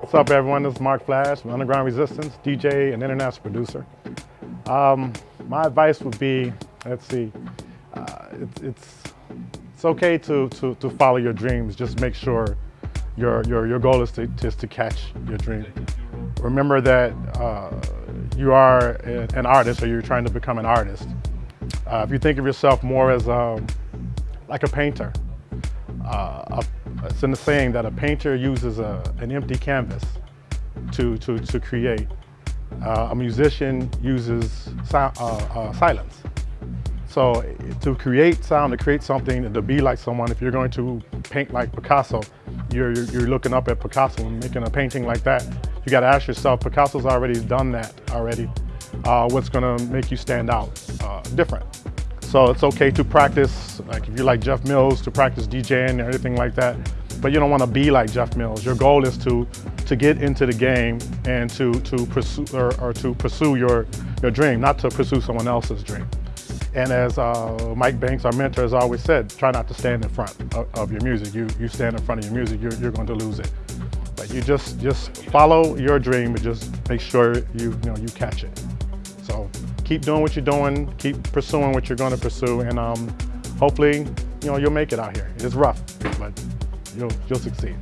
What's up everyone, this is Mark Flash from Underground Resistance, DJ and international producer. Um, my advice would be, let's see, uh, it, it's, it's okay to, to, to follow your dreams, just make sure your, your, your goal is to, just to catch your dream. Remember that uh, you are an artist or you're trying to become an artist. Uh, if you think of yourself more as um, like a painter, uh, a, it's in the saying that a painter uses a, an empty canvas to, to, to create. Uh, a musician uses sound, uh, uh, silence. So to create sound, to create something, to be like someone, if you're going to paint like Picasso, you're, you're, looking up at Picasso and making a painting like that. You got to ask yourself, Picasso's already done that already. Uh, what's going to make you stand out uh, different? So it's okay to practice, like if you like Jeff Mills, to practice DJing and everything like that, but you don't want to be like Jeff Mills. Your goal is to to get into the game and to to pursue or, or to pursue your your dream, not to pursue someone else's dream. And as uh, Mike Banks, our mentor, has always said, try not to stand in front of, of your music. You, you stand in front of your music, you're, you're going to lose it. But you just, just follow your dream and just make sure you, you, know, you catch it. Keep doing what you're doing, keep pursuing what you're going to pursue, and um, hopefully, you know, you'll make it out here. It's rough, but you'll, you'll succeed.